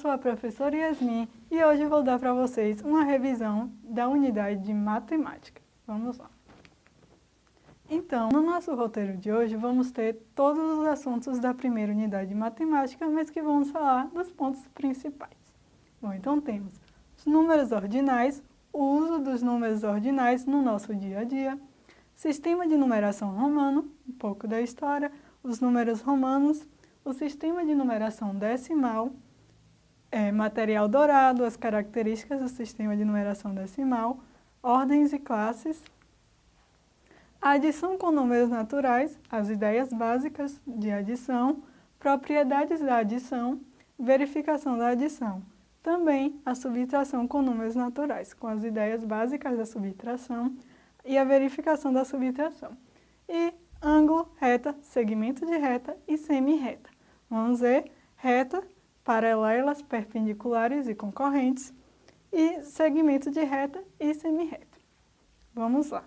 sou a professora Yasmin e hoje vou dar para vocês uma revisão da unidade de matemática. Vamos lá. Então, no nosso roteiro de hoje vamos ter todos os assuntos da primeira unidade de matemática, mas que vamos falar dos pontos principais. Bom, então temos os números ordinais, o uso dos números ordinais no nosso dia a dia, sistema de numeração romano, um pouco da história, os números romanos, o sistema de numeração decimal, é, material dourado, as características do sistema de numeração decimal, ordens e classes, a adição com números naturais, as ideias básicas de adição, propriedades da adição, verificação da adição. Também a subtração com números naturais, com as ideias básicas da subtração e a verificação da subtração. E ângulo, reta, segmento de reta e semi-reta. Vamos ver reta, paralelas, perpendiculares e concorrentes, e segmento de reta e semi-reta. Vamos lá.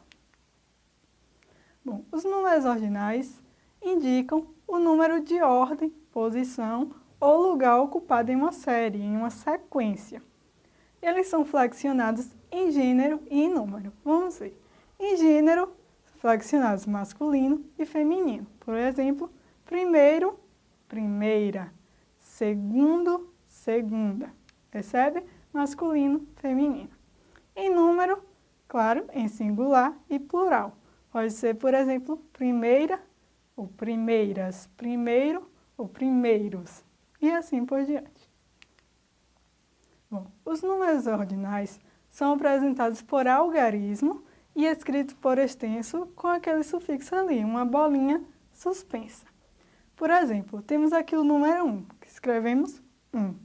Bom, os números ordinais indicam o número de ordem, posição ou lugar ocupado em uma série, em uma sequência. Eles são flexionados em gênero e em número. Vamos ver. Em gênero, flexionados masculino e feminino. Por exemplo, primeiro, primeira, segundo, segunda. Percebe? Masculino, feminino. Em número, claro, em singular e plural. Pode ser, por exemplo, primeira ou primeiras, primeiro ou primeiros, e assim por diante. Bom, os números ordinais são apresentados por algarismo e escritos por extenso com aquele sufixo ali, uma bolinha suspensa. Por exemplo, temos aqui o número 1, que escrevemos 1.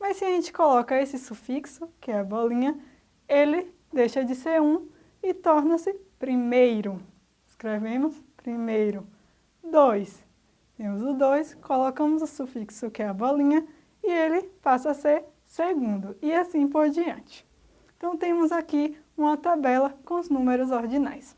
Mas se a gente coloca esse sufixo, que é a bolinha, ele deixa de ser 1 e torna-se primeiro. Escrevemos primeiro. 2. Temos o 2, colocamos o sufixo, que é a bolinha, e ele passa a ser segundo, e assim por diante. Então, temos aqui uma tabela com os números ordinais.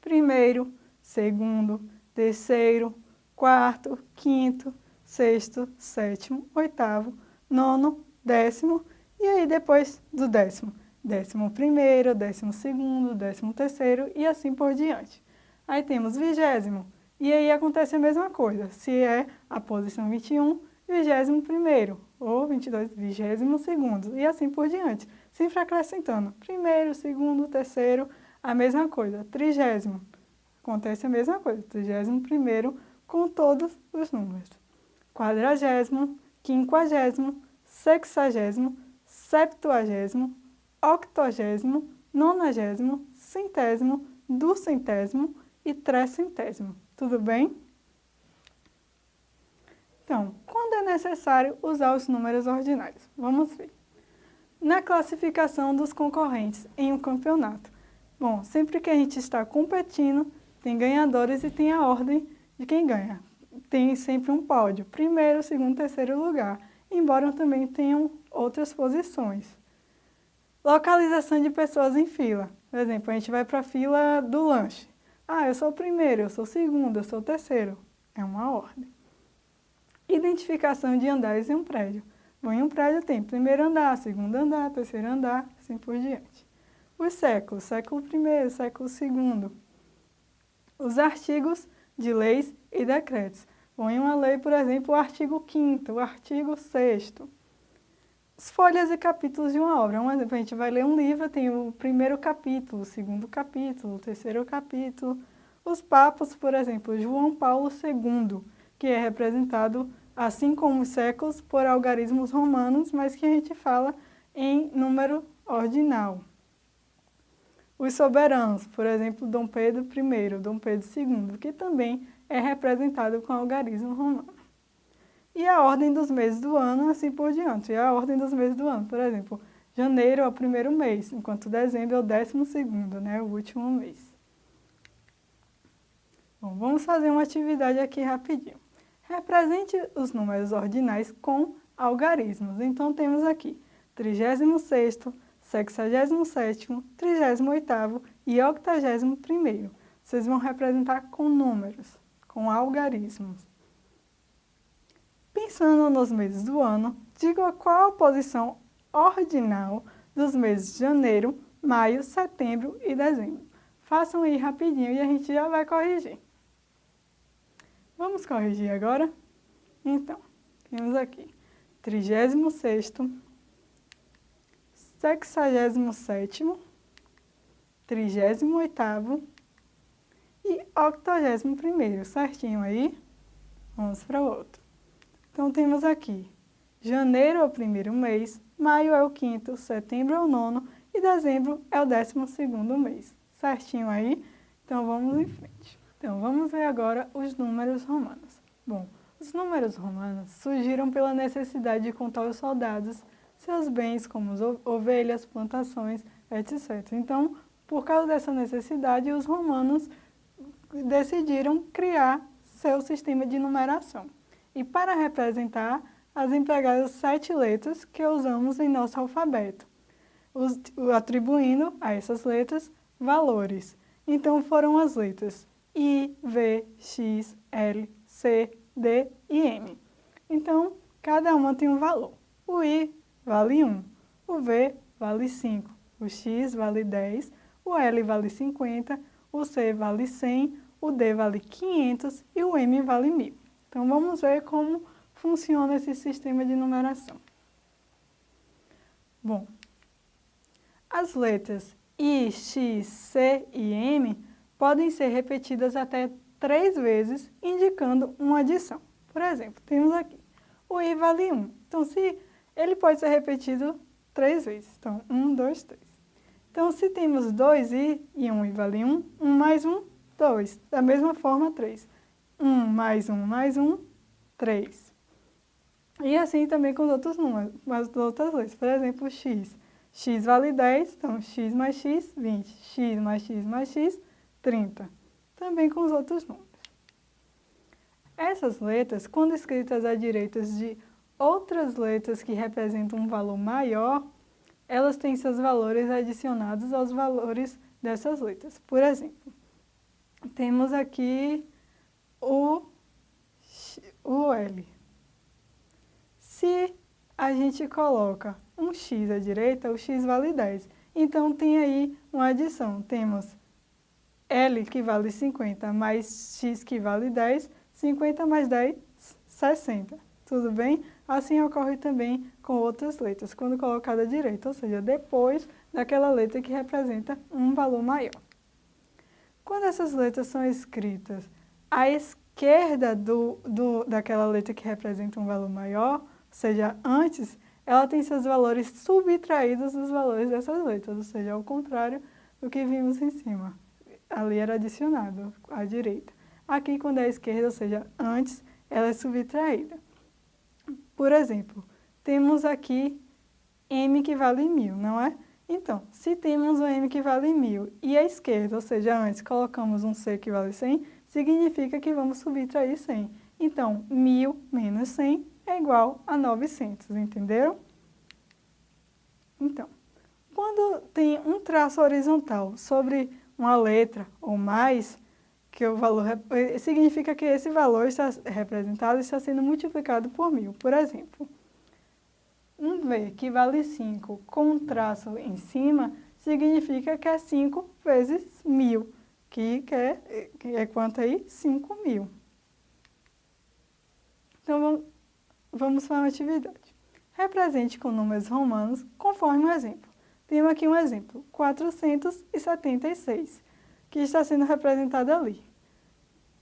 Primeiro, segundo, terceiro, quarto, quinto, sexto, sétimo, oitavo, nono, décimo e aí depois do décimo, décimo primeiro, décimo segundo, décimo terceiro e assim por diante. Aí temos vigésimo e aí acontece a mesma coisa, se é a posição 21, vigésimo primeiro ou 22, vigésimo segundo e assim por diante, sempre acrescentando primeiro, segundo, terceiro, a mesma coisa, trigésimo, acontece a mesma coisa, trigésimo primeiro, com todos os números. Quadragésimo, quinquagésimo, sexagésimo, septuagésimo, octogésimo, nonagésimo, centésimo, duzentésimo e trecentésimo. Tudo bem? Então, quando é necessário usar os números ordinais? Vamos ver. Na classificação dos concorrentes em um campeonato. Bom, sempre que a gente está competindo, tem ganhadores e tem a ordem de quem ganha. Tem sempre um pódio, primeiro, segundo, terceiro lugar, embora também tenham outras posições. Localização de pessoas em fila. Por exemplo, a gente vai para a fila do lanche. Ah, eu sou o primeiro, eu sou o segundo, eu sou o terceiro. É uma ordem. Identificação de andares em um prédio. Bom, em um prédio tem primeiro andar, segundo andar, terceiro andar, assim por diante. Os séculos, século I, século II. Os artigos de leis e decretos. Em uma lei, por exemplo, o artigo 5 o artigo 6 As folhas e capítulos de uma obra. Um exemplo, a gente vai ler um livro, tem o primeiro capítulo, o segundo capítulo, o terceiro capítulo. Os papos, por exemplo, João Paulo II, que é representado, assim como os séculos, por algarismos romanos, mas que a gente fala em número ordinal. Os soberanos, por exemplo, Dom Pedro I, Dom Pedro II, que também é representado com algarismo romano. E a ordem dos meses do ano, assim por diante. E a ordem dos meses do ano, por exemplo, janeiro é o primeiro mês, enquanto dezembro é o décimo segundo, né, o último mês. Bom, vamos fazer uma atividade aqui rapidinho. Represente os números ordinais com algarismos. Então, temos aqui 36º, 67º, 38º e 81º. Vocês vão representar com números, com algarismos. Pensando nos meses do ano, diga qual a posição ordinal dos meses de janeiro, maio, setembro e dezembro. Façam aí rapidinho e a gente já vai corrigir. Vamos corrigir agora? Então, temos aqui 36º, 67º, 38º e 81º, certinho aí? Vamos para o outro. Então, temos aqui, janeiro é o primeiro mês, maio é o quinto, setembro é o nono e dezembro é o décimo segundo mês. Certinho aí? Então, vamos em frente. Então, vamos ver agora os números romanos. Bom, os números romanos surgiram pela necessidade de contar os soldados, seus bens como ovelhas, plantações, etc. Então, por causa dessa necessidade, os romanos decidiram criar seu sistema de numeração. E para representar, as empregaram sete letras que usamos em nosso alfabeto, atribuindo a essas letras valores. Então foram as letras I, V, X, L, C, D e M. Então, cada uma tem um valor. O I vale 1, o V vale 5, o X vale 10, o L vale 50, o C vale 100, o D vale 500 e o M vale 1000. Então, vamos ver como funciona esse sistema de numeração. Bom, as letras I, X, C e M podem ser repetidas até três vezes, indicando uma adição. Por exemplo, temos aqui, o I vale 1. Então, se ele pode ser repetido três vezes. Então, 1, 2, 3. Então, se temos 2i e 1i vale 1, 1 mais 1, 2. Da mesma forma, 3. 1 mais 1 mais 1, 3. E assim também com os outros números, as outras letras. Por exemplo, x. x vale 10, então x mais x, 20. x mais x mais x, 30. Também com os outros números. Essas letras, quando escritas à direita de outras letras que representam um valor maior, elas têm seus valores adicionados aos valores dessas letras. Por exemplo, temos aqui o, o L. Se a gente coloca um x à direita, o x vale 10. Então, tem aí uma adição. Temos L que vale 50 mais X que vale 10, 50 mais 10, 60. Tudo bem? Assim ocorre também com outras letras, quando colocada à direita, ou seja, depois daquela letra que representa um valor maior. Quando essas letras são escritas à esquerda do, do, daquela letra que representa um valor maior, ou seja, antes, ela tem seus valores subtraídos dos valores dessas letras, ou seja, ao contrário do que vimos em cima ali era adicionado à direita. Aqui, quando é à esquerda, ou seja, antes, ela é subtraída. Por exemplo, temos aqui m que vale 1.000, não é? Então, se temos um m que vale 1.000 e à esquerda, ou seja, antes, colocamos um c que vale 100, significa que vamos subtrair 100. Então, 1.000 menos 100 é igual a 900, entenderam? Então, quando tem um traço horizontal sobre uma letra ou mais, que o valor eh, significa que esse valor está representado está sendo multiplicado por mil. Por exemplo, um V que vale 5 com um traço em cima, significa que é 5 vezes mil, que, que, é, que é quanto aí? 5 mil. Então, vamos, para uma atividade. Represente com números romanos conforme o exemplo. Temos aqui um exemplo, 476, que está sendo representado ali.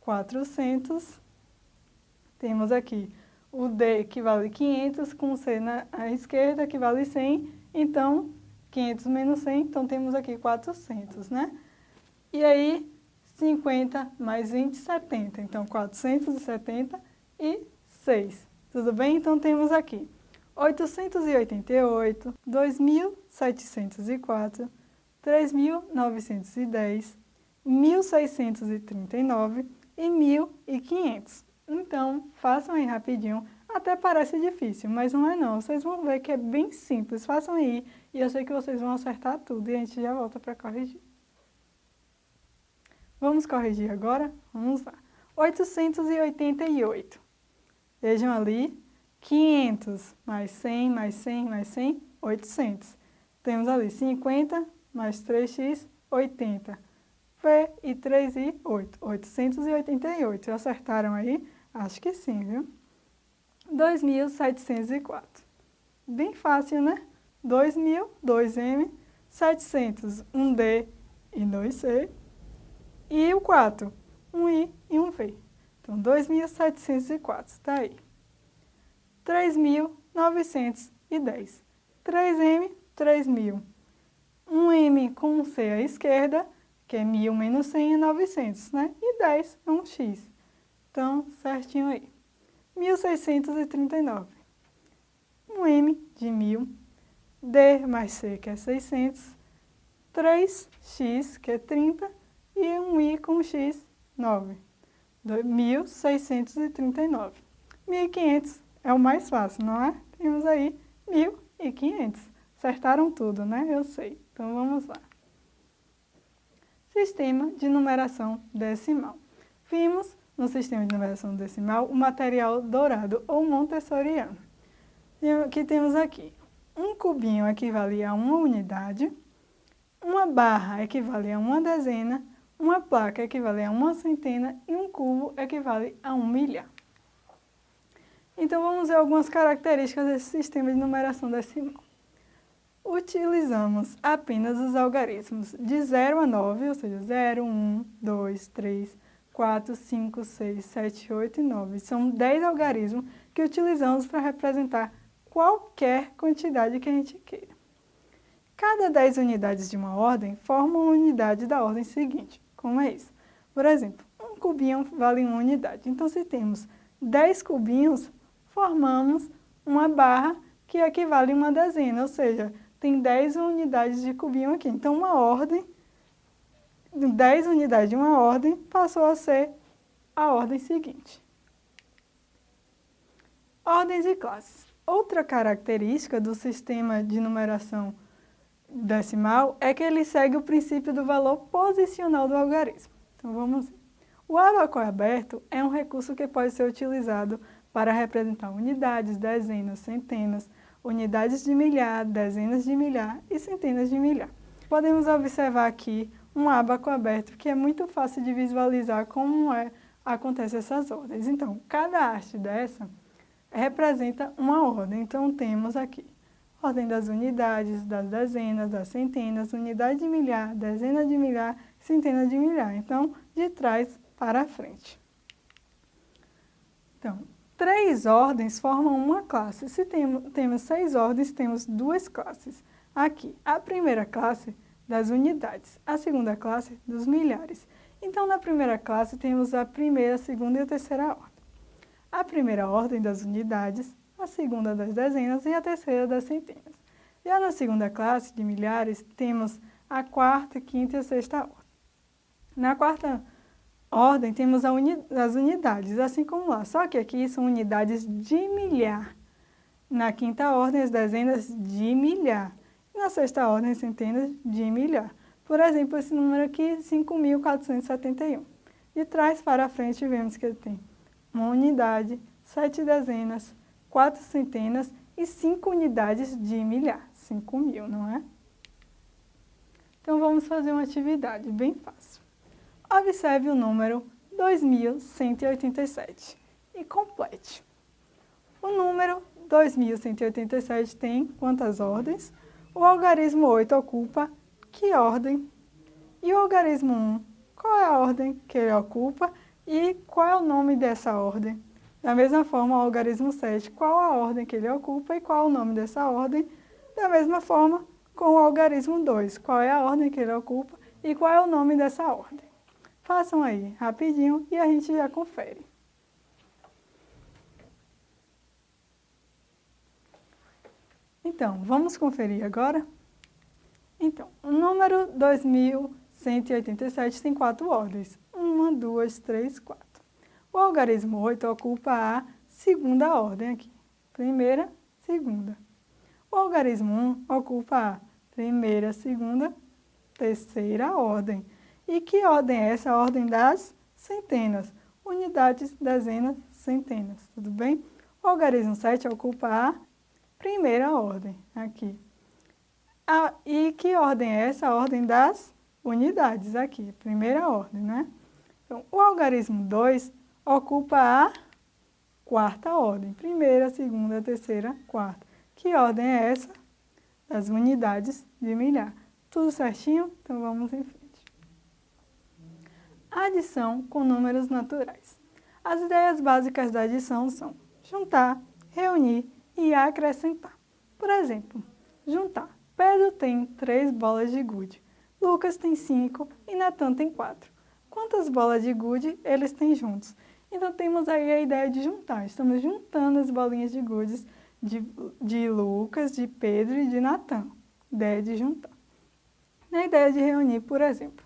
400, temos aqui o D que vale 500, com o C na esquerda que vale 100, então 500 menos 100, então temos aqui 400, né? E aí 50 mais 20, 70, então 476, tudo bem? Então temos aqui 888, 2.704, 3.910, 1.639 e 1.500. Então, façam aí rapidinho. Até parece difícil, mas não é não. Vocês vão ver que é bem simples. Façam aí e eu sei que vocês vão acertar tudo e a gente já volta para corrigir. Vamos corrigir agora? Vamos lá. 888. Vejam ali, 500 mais 100 mais 100 mais 100, 800. Temos ali 50 mais 3x, 80. P e 3 e 8, 888. Acertaram aí? Acho que sim, viu? 2.704. Bem fácil, né? 2.000, 2M, 700, 1D e 2C. E o 4, 1I e 1V. Então, 2.704, está aí. 3.910. 3M, 3.000. 1M com um C à esquerda, que é 1.000 menos 100 é 900, né? E 10 é um X. Então, certinho aí. 1.639. Um M de 1.000. D mais C, que é 600. 3X, que é 30. E um I com X, 9. 1.639. 1.500 é o mais fácil, não é? Temos aí 1.500. Acertaram tudo, né? Eu sei. Então, vamos lá. Sistema de numeração decimal. Vimos no sistema de numeração decimal o material dourado ou montessoriano. Que temos aqui. Um cubinho equivale a uma unidade, uma barra equivale a uma dezena, uma placa equivale a uma centena e um cubo equivale a um milhar. Então, vamos ver algumas características desse sistema de numeração decimal. Utilizamos apenas os algarismos de 0 a 9, ou seja, 0, 1, 2, 3, 4, 5, 6, 7, 8 e 9. São 10 algarismos que utilizamos para representar qualquer quantidade que a gente queira. Cada 10 unidades de uma ordem formam uma unidade da ordem seguinte. Como é isso? Por exemplo, um cubinho vale uma unidade. Então, se temos 10 cubinhos, formamos uma barra que equivale a uma dezena, ou seja, tem 10 unidades de cubinho aqui. Então, uma ordem 10 unidades de uma ordem passou a ser a ordem seguinte. Ordens e classes. Outra característica do sistema de numeração decimal é que ele segue o princípio do valor posicional do algarismo. Então, vamos. O abaco aberto é um recurso que pode ser utilizado para representar unidades, dezenas, centenas, unidades de milhar, dezenas de milhar e centenas de milhar. Podemos observar aqui um abaco aberto, que é muito fácil de visualizar como é, acontecem essas ordens. Então, cada haste dessa representa uma ordem. Então, temos aqui ordem das unidades, das dezenas, das centenas, unidade de milhar, dezena de milhar, centena de milhar. Então, de trás para frente. Então, três ordens formam uma classe. Se temos, seis ordens, temos duas classes. Aqui, a primeira classe das unidades, a segunda classe dos milhares. Então, na primeira classe, temos a primeira, a segunda e a terceira ordem. A primeira ordem das unidades, a segunda das dezenas e a terceira das centenas. Já na segunda classe de milhares, temos a quarta, quinta e a sexta ordem. Na quarta ordem, temos uni as unidades, assim como lá, só que aqui são unidades de milhar. Na quinta ordem, as dezenas de milhar na sexta ordem centenas de milhar. Por exemplo, esse número aqui, 5.471. De trás para frente, vemos que ele tem uma unidade, sete dezenas, quatro centenas e cinco unidades de milhar. 5 mil, não é? Então, vamos fazer uma atividade bem fácil. Observe o número 2.187 e complete. O número 2.187 tem quantas ordens? O algarismo 8 ocupa que ordem? E o algarismo 1, qual é a ordem que ele ocupa e qual é o nome dessa ordem? Da mesma forma, o algarismo 7, qual a ordem que ele ocupa e qual é o nome dessa ordem? Da mesma forma, com o algarismo 2, qual é a ordem que ele ocupa e qual é o nome dessa ordem? Façam aí rapidinho e a gente já confere. Então, vamos conferir agora? Então, o número 2187 tem quatro ordens. Uma, duas, três, quatro. O algarismo 8 ocupa a segunda ordem aqui. Primeira, segunda. O algarismo 1 ocupa a primeira, segunda, terceira ordem. E que ordem é essa? A ordem das centenas. Unidades, dezenas, centenas. Tudo bem? O algarismo 7 ocupa a primeira ordem, aqui. A, e que ordem é essa? A ordem das unidades, aqui, primeira ordem, né? Então, o algarismo 2 ocupa a quarta ordem, primeira, segunda, terceira, quarta. Que ordem é essa? Das unidades de milhar. Tudo certinho? Então vamos em frente. Adição com números naturais. As ideias básicas da adição são juntar, reunir e acrescentar. Por exemplo, juntar. Pedro tem três bolas de gude, Lucas tem cinco e Natan tem quatro. Quantas bolas de gude eles têm juntos? Então temos aí a ideia de juntar. Estamos juntando as bolinhas de gudes de, de Lucas, de Pedro e de Natan. Ideia de juntar. Na ideia de reunir, por exemplo,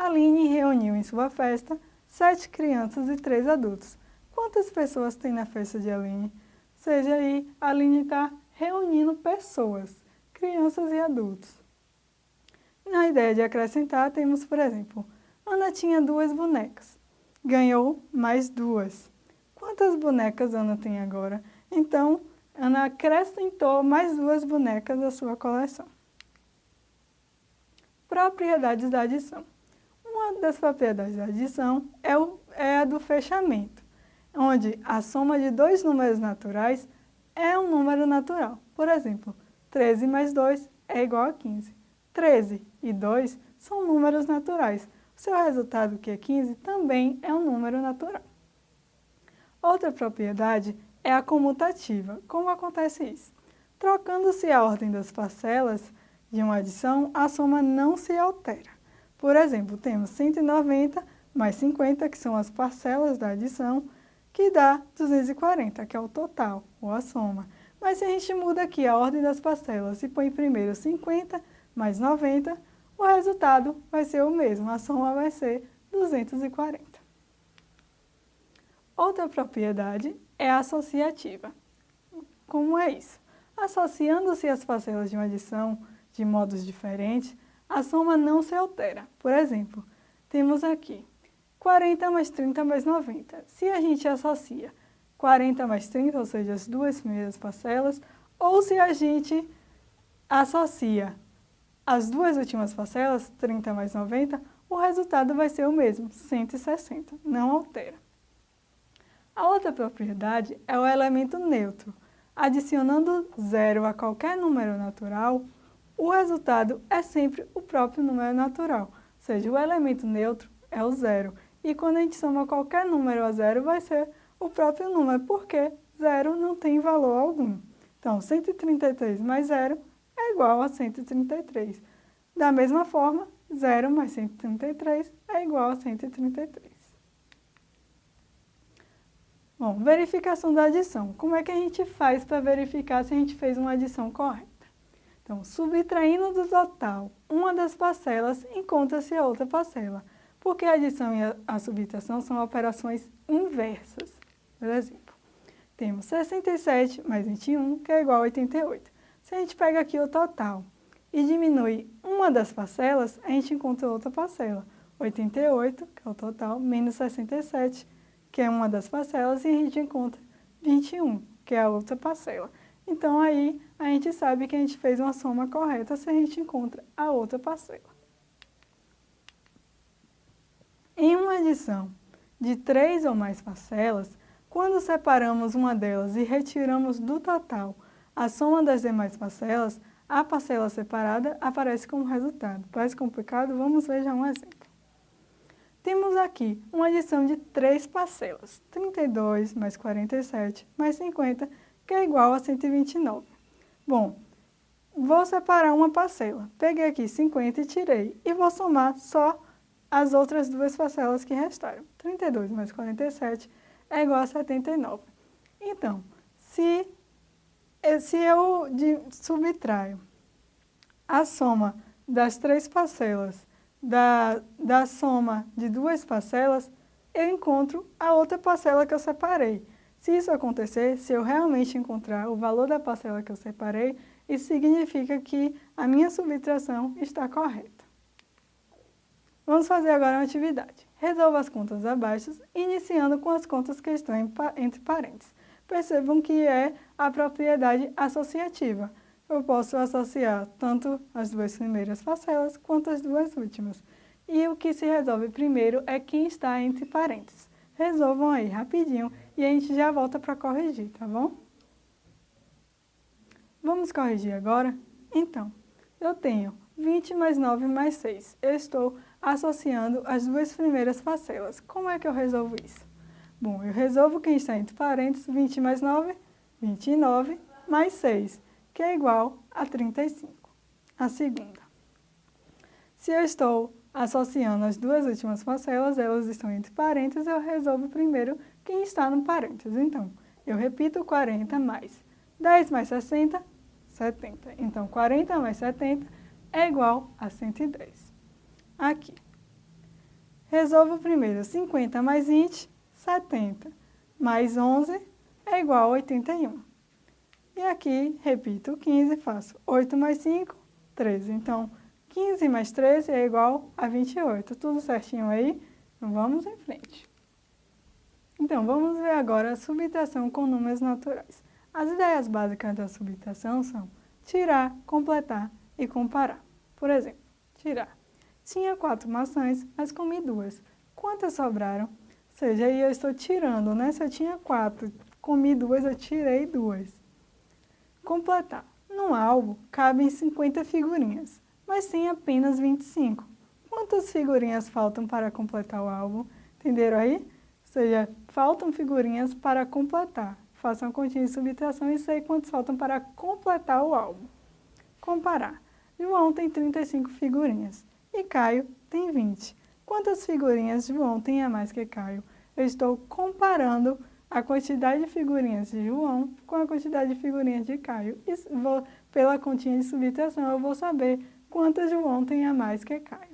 Aline reuniu em sua festa sete crianças e três adultos. Quantas pessoas tem na festa de Aline? Seja aí, Aline está reunindo pessoas, crianças e adultos. Na ideia de acrescentar, temos, por exemplo, Ana tinha duas bonecas. Ganhou mais duas. Quantas bonecas Ana tem agora? Então, Ana acrescentou mais duas bonecas à sua coleção. Propriedades da adição. Uma das propriedades da adição é, o, é a do fechamento onde a soma de dois números naturais é um número natural. Por exemplo, 13 mais 2 é igual a 15. 13 e 2 são números naturais. O seu resultado, que é 15, também é um número natural. Outra propriedade é a comutativa. Como acontece isso? Trocando-se a ordem das parcelas de uma adição, a soma não se altera. Por exemplo, temos 190 mais 50, que são as parcelas da adição, que dá 240, que é o total, ou a soma. Mas se a gente muda aqui a ordem das parcelas e põe primeiro 50 mais 90, o resultado vai ser o mesmo, a soma vai ser 240. Outra propriedade é associativa. Como é isso? Associando-se as parcelas de uma adição de modos diferentes, a soma não se altera. Por exemplo, temos aqui 40 mais 30 mais 90. Se a gente associa 40 mais 30, ou seja, as duas primeiras parcelas, ou se a gente associa as duas últimas parcelas, 30 mais 90, o resultado vai ser o mesmo, 160, não altera. A outra propriedade é o elemento neutro. Adicionando zero a qualquer número natural, o resultado é sempre o próprio número natural, ou seja, o elemento neutro é o zero. E quando a gente soma qualquer número a zero, vai ser o próprio número, porque zero não tem valor algum. Então, 133 mais zero é igual a 133. Da mesma forma, zero mais 133 é igual a 133. Bom, verificação da adição. Como é que a gente faz para verificar se a gente fez uma adição correta? Então, subtraindo do total uma das parcelas, encontra-se a outra parcela porque a adição e a subtração são operações inversas. Por exemplo, temos 67 mais 21, que é igual a 88. Se a gente pega aqui o total e diminui uma das parcelas, a gente encontra outra parcela. 88, que é o total, menos 67, que é uma das parcelas, e a gente encontra 21, que é a outra parcela. Então, aí, a gente sabe que a gente fez uma soma correta se a gente encontra a outra parcela. Em uma adição de três ou mais parcelas, quando separamos uma delas e retiramos do total a soma das demais parcelas, a parcela separada aparece como resultado. Parece complicado? Vamos ver já um exemplo. Temos aqui uma adição de três parcelas, 32 mais 47 mais 50, que é igual a 129. Bom, vou separar uma parcela. Peguei aqui 50 e tirei, e vou somar só as outras duas parcelas que restaram. 32 mais 47 é igual a 79. Então, se, se eu subtraio a soma das três parcelas da, da soma de duas parcelas, eu encontro a outra parcela que eu separei. Se isso acontecer, se eu realmente encontrar o valor da parcela que eu separei, isso significa que a minha subtração está correta. Vamos fazer agora uma atividade. Resolva as contas abaixo, iniciando com as contas que estão entre parênteses. percebam que é a propriedade associativa. Eu posso associar tanto as duas primeiras parcelas quanto as duas últimas. E o que se resolve primeiro é quem está entre parênteses. Resolvam aí rapidinho e a gente já volta para corrigir, tá bom? Vamos corrigir agora? Então, eu tenho 20 mais 9 mais 6. Eu estou associando as duas primeiras parcelas. Como é que eu resolvo isso? Bom, eu resolvo quem está entre parênteses, 20 mais 9, 29, mais 6, que é igual a 35. A segunda. Se eu estou associando as duas últimas parcelas, elas estão entre parênteses, eu resolvo primeiro quem está no parênteses. Então, eu repito 40 mais 10 mais 60, 70. Então, 40 mais 70 é igual a 110. Aqui. Resolvo primeiro 50 mais 20, 70. Mais 11 é igual a 81. E aqui, repito 15, faço 8 mais 5, 13. Então, 15 mais 13 é igual a 28. Tudo certinho aí? Vamos em frente. Então, vamos ver agora a subtração com números naturais. As ideias básicas da subtração são tirar, completar e comparar. Por exemplo, tirar. Tinha quatro maçãs, mas comi duas. Quantas sobraram? Ou seja, aí eu estou tirando, né? Se eu tinha quatro, comi duas, eu tirei duas. Completar. No álbum, cabem 50 figurinhas, mas tem apenas 25. Quantas figurinhas faltam para completar o álbum? Entenderam aí? Ou seja, faltam figurinhas para completar. Façam a continha de subtração e sei quantos faltam para completar o álbum. Comparar. João tem 35 figurinhas e Caio tem 20. Quantas figurinhas João tem a mais que Caio? Eu estou comparando a quantidade de figurinhas de João com a quantidade de figurinhas de Caio. E vou, pela continha de subtração eu vou saber quantas João tem a mais que Caio.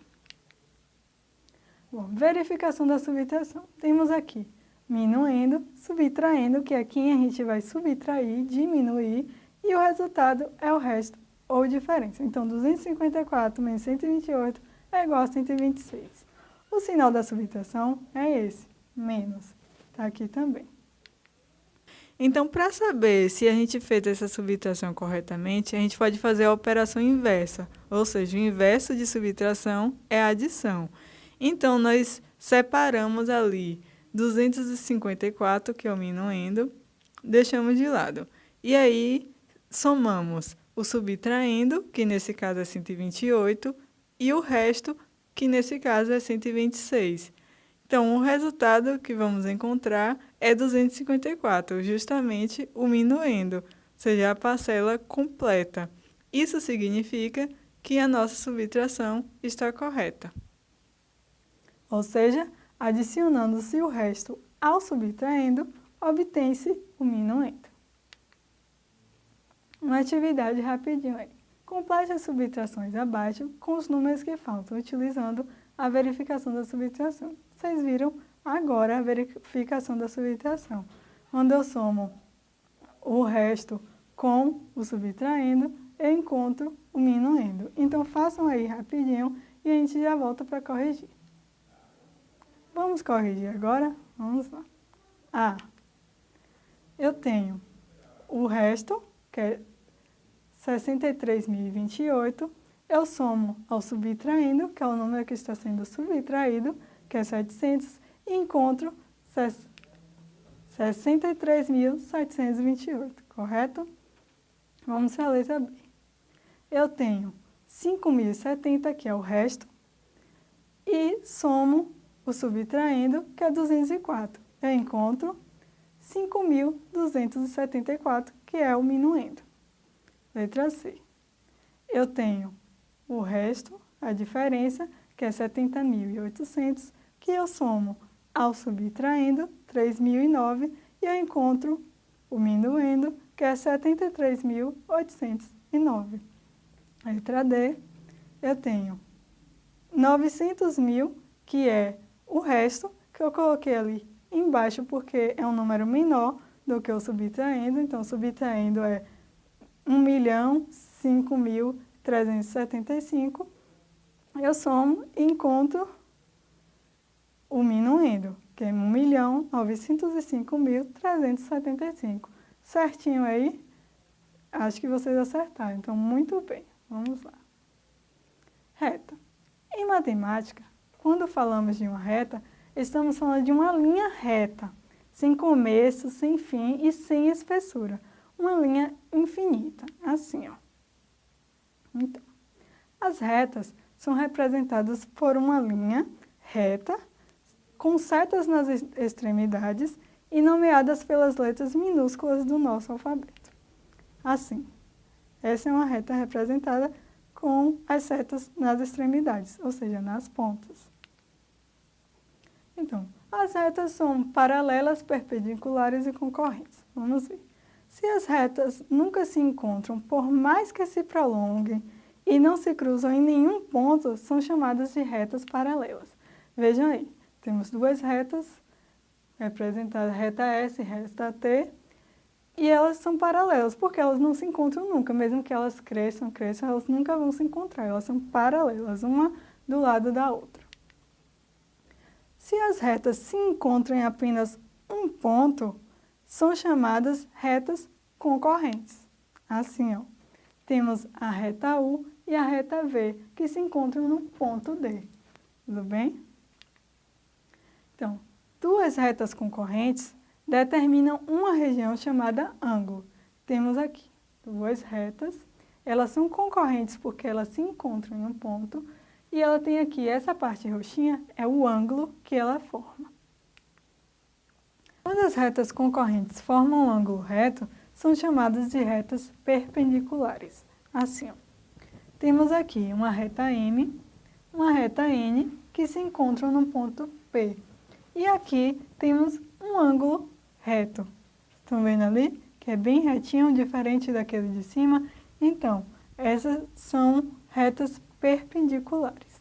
Bom, verificação da subtração. Temos aqui minuendo, subtraindo, que é quem a gente vai subtrair, diminuir, e o resultado é o resto ou diferença. Então, 254 menos 128 é igual a 126. O sinal da subtração é esse, menos. Está aqui também. Então, para saber se a gente fez essa subtração corretamente, a gente pode fazer a operação inversa, ou seja, o inverso de subtração é adição. Então, nós separamos ali 254, que é o minuendo, deixamos de lado. E aí, somamos o subtraindo, que nesse caso é 128, e o resto, que nesse caso é 126. Então, o resultado que vamos encontrar é 254, justamente o minuendo, ou seja, a parcela completa. Isso significa que a nossa subtração está correta. Ou seja, Adicionando-se o resto ao subtraindo, obtém-se o minuendo. Uma atividade rapidinho aí. Complete as subtrações abaixo com os números que faltam, utilizando a verificação da subtração. Vocês viram agora a verificação da subtração, onde eu somo o resto com o subtraindo, eu encontro o minuendo. Então, façam aí rapidinho e a gente já volta para corrigir. Vamos corrigir agora? Vamos lá. A. Eu tenho o resto, que é 63.028. Eu somo ao subtraindo, que é o número que está sendo subtraído, que é 700, e encontro 63.728, correto? Vamos para a letra B. Eu tenho 5.070, que é o resto, e somo o subtraindo, que é 204. Eu encontro 5.274, que é o minuendo. Letra C. Eu tenho o resto, a diferença, que é 70.800, que eu somo ao subtraindo, 3.009, e eu encontro o minuendo, que é 73.809. Letra D, eu tenho 900 mil, que é o resto, que eu coloquei ali embaixo porque é um número menor do que o subtraindo, então subtraindo é 1 milhão 5.375. Eu somo e encontro o minuendo, que é 1.905.375. Certinho aí? Acho que vocês acertaram, então muito bem. Vamos lá. Reta. Em matemática, quando falamos de uma reta, estamos falando de uma linha reta, sem começo, sem fim e sem espessura. Uma linha infinita, assim, ó. Então, as retas são representadas por uma linha reta, com setas nas extremidades e nomeadas pelas letras minúsculas do nosso alfabeto. Assim, essa é uma reta representada com as setas nas extremidades, ou seja, nas pontas. Então, as retas são paralelas, perpendiculares e concorrentes. Vamos ver. Se as retas nunca se encontram, por mais que se prolonguem e não se cruzam em nenhum ponto, são chamadas de retas paralelas. Vejam aí, temos duas retas, representadas reta S e reta T, e elas são paralelas, porque elas não se encontram nunca, mesmo que elas cresçam, cresçam, elas nunca vão se encontrar, elas são paralelas, uma do lado da outra. Se as retas se encontram em apenas um ponto, são chamadas retas concorrentes. Assim, ó, temos a reta U e a reta V, que se encontram no ponto D. Tudo bem? Então, duas retas concorrentes determinam uma região chamada ângulo. Temos aqui duas retas, elas são concorrentes porque elas se encontram em um ponto, e ela tem aqui, essa parte roxinha, é o ângulo que ela forma. Quando as retas concorrentes formam um ângulo reto, são chamadas de retas perpendiculares. Assim, ó. temos aqui uma reta M, uma reta N, que se encontram no ponto P. E aqui temos um ângulo reto. Estão vendo ali? Que é bem retinho, diferente daquele de cima. Então, essas são retas perpendiculares.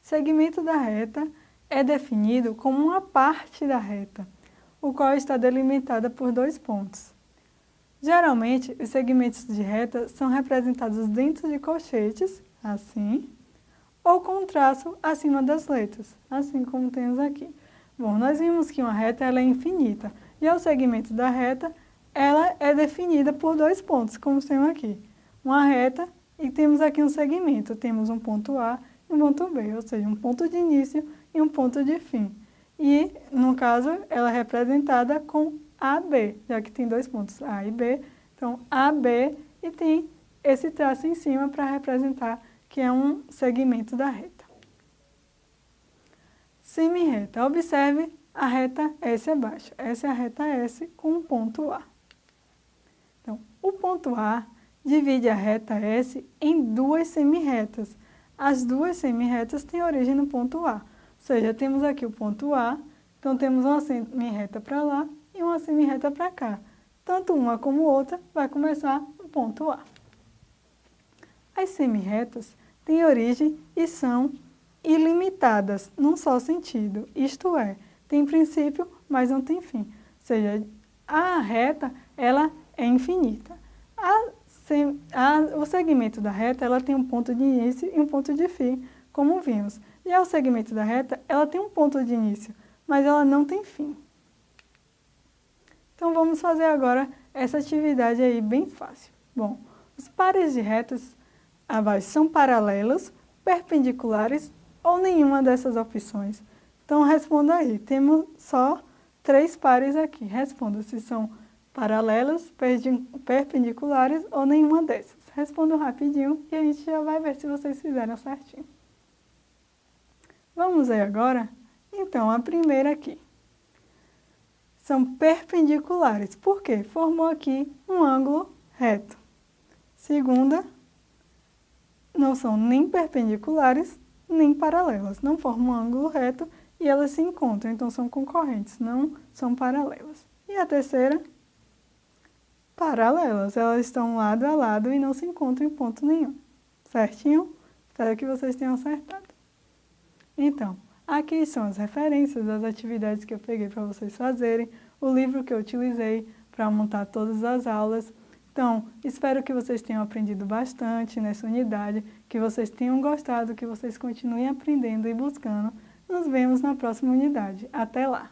Segmento da reta é definido como uma parte da reta, o qual está delimitada por dois pontos. Geralmente, os segmentos de reta são representados dentro de colchetes, assim, ou com traço acima das letras, assim como temos aqui. Bom, nós vimos que uma reta ela é infinita, e o segmento da reta ela é definida por dois pontos, como temos aqui. Uma reta e temos aqui um segmento, temos um ponto A e um ponto B, ou seja, um ponto de início e um ponto de fim. E, no caso, ela é representada com AB, já que tem dois pontos, A e B. Então, AB e tem esse traço em cima para representar que é um segmento da reta. Semi-reta. Observe a reta S abaixo. Essa é a reta S com o ponto A. Então, o ponto A divide a reta S em duas semi-retas. As duas semi-retas têm origem no ponto A. Seja, temos aqui o ponto A, então temos uma semi-reta para lá e uma semi-reta para cá. Tanto uma como outra vai começar no ponto A. As semi-retas têm origem e são ilimitadas num só sentido, isto é, tem princípio, mas não tem fim. Ou seja, a reta ela é infinita. A, a, o segmento da reta ela tem um ponto de início e um ponto de fim, como vimos. Já o segmento da reta ela tem um ponto de início, mas ela não tem fim. Então vamos fazer agora essa atividade aí bem fácil. Bom, os pares de retas abaixo são paralelos, perpendiculares ou nenhuma dessas opções? Então, responda aí. Temos só três pares aqui. Responda se são paralelas, perpendiculares ou nenhuma dessas. Responda rapidinho e a gente já vai ver se vocês fizeram certinho. Vamos ver agora? Então, a primeira aqui. São perpendiculares. Por quê? Formou aqui um ângulo reto. Segunda, não são nem perpendiculares, nem paralelas. Não formam um ângulo reto e elas se encontram, então são concorrentes, não são paralelas. E a terceira, paralelas. Elas estão lado a lado e não se encontram em ponto nenhum. Certinho? Espero que vocês tenham acertado. Então, aqui são as referências das atividades que eu peguei para vocês fazerem, o livro que eu utilizei para montar todas as aulas, então, espero que vocês tenham aprendido bastante nessa unidade, que vocês tenham gostado, que vocês continuem aprendendo e buscando Nos vemos na próxima unidade. Até lá!